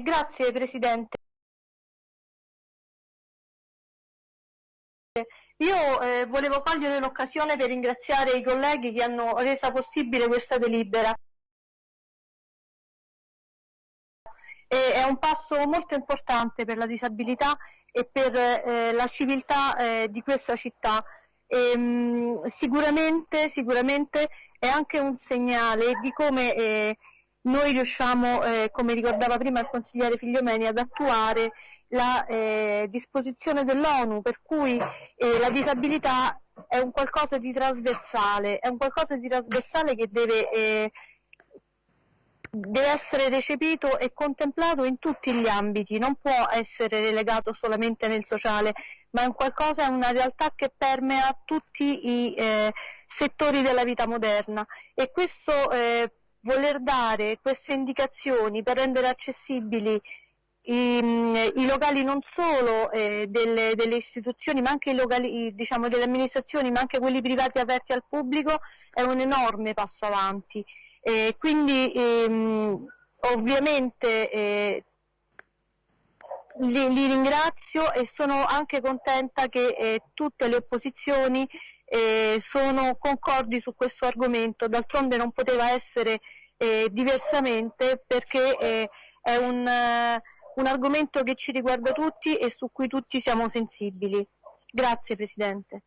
Grazie Presidente. Io eh, volevo cogliere l'occasione per ringraziare i colleghi che hanno reso possibile questa delibera. E è un passo molto importante per la disabilità e per eh, la civiltà eh, di questa città. E, mh, sicuramente, sicuramente è anche un segnale di come eh, noi riusciamo, eh, come ricordava prima il consigliere Figliomeni, ad attuare la eh, disposizione dell'ONU per cui eh, la disabilità è un qualcosa di trasversale, è un qualcosa di trasversale che deve, eh, deve essere recepito e contemplato in tutti gli ambiti, non può essere relegato solamente nel sociale, ma è un qualcosa, è una realtà che permea tutti i eh, settori della vita moderna. E questo eh, voler dare queste indicazioni per rendere accessibili i, i locali non solo eh, delle, delle, istituzioni ma anche i locali diciamo, delle amministrazioni ma anche quelli privati aperti al pubblico è un enorme passo avanti. Eh, quindi ehm, ovviamente eh, li, li, ringrazio e sono anche contenta che eh, tutte le opposizioni eh, sono concordi su questo argomento, d'altronde non poteva essere eh, diversamente perché eh, è un, eh, un argomento che ci riguarda tutti e su cui tutti siamo sensibili. Grazie Presidente.